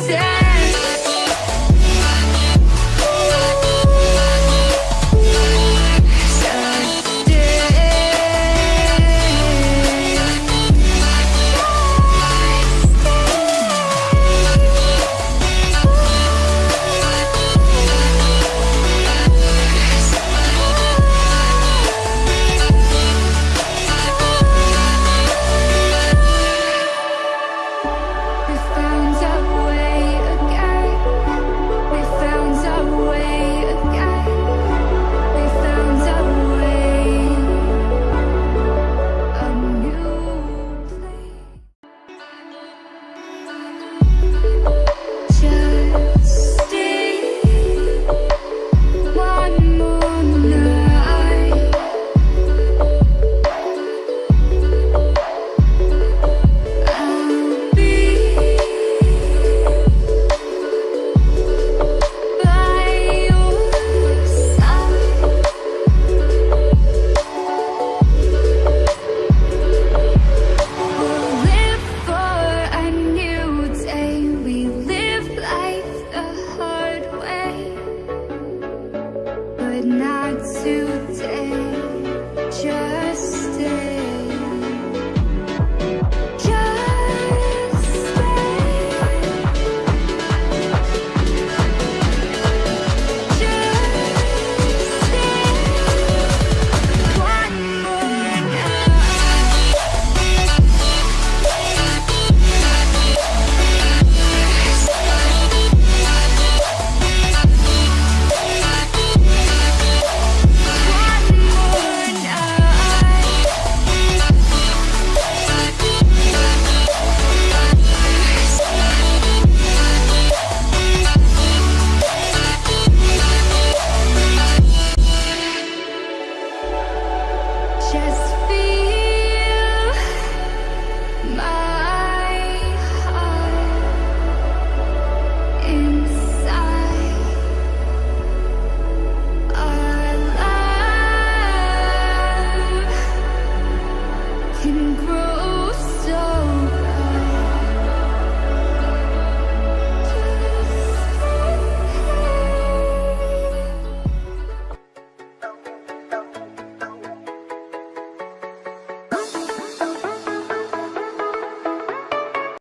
say can grow